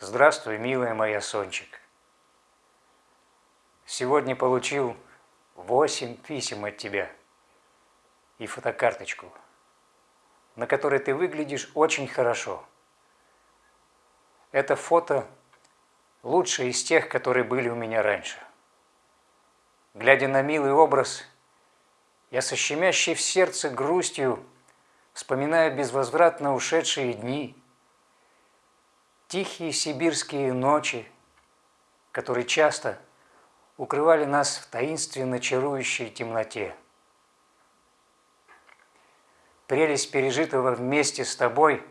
Здравствуй, милая моя Сончик. Сегодня получил восемь писем от тебя и фотокарточку, на которой ты выглядишь очень хорошо. Это фото лучшее из тех, которые были у меня раньше. Глядя на милый образ, я со щемящей в сердце грустью вспоминаю безвозвратно ушедшие дни, тихие сибирские ночи, которые часто укрывали нас в таинственно чарующей темноте. Прелесть пережитого вместе с тобой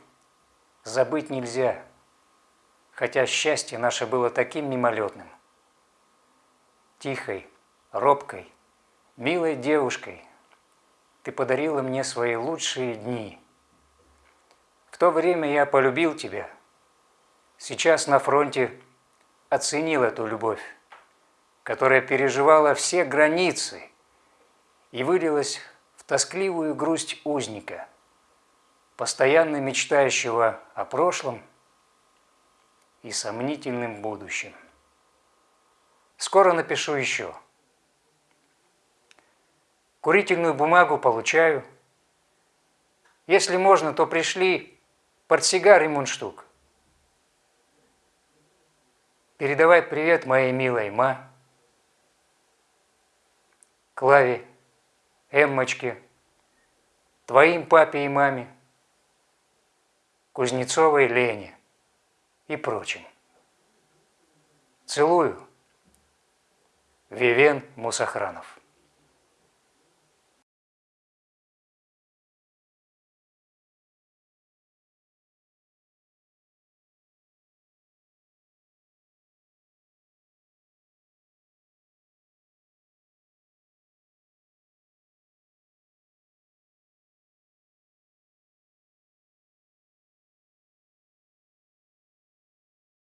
забыть нельзя, хотя счастье наше было таким мимолетным. Тихой, робкой, милой девушкой ты подарила мне свои лучшие дни. В то время я полюбил тебя. Сейчас на фронте оценил эту любовь, которая переживала все границы и вылилась в тоскливую грусть узника, постоянно мечтающего о прошлом и сомнительным будущем. Скоро напишу еще – Курительную бумагу получаю. Если можно, то пришли портсигар и мундштук. Передавай привет моей милой ма, Клаве, Эммочке, твоим папе и маме, Кузнецовой Лене и прочим. Целую. Вивен Мусахранов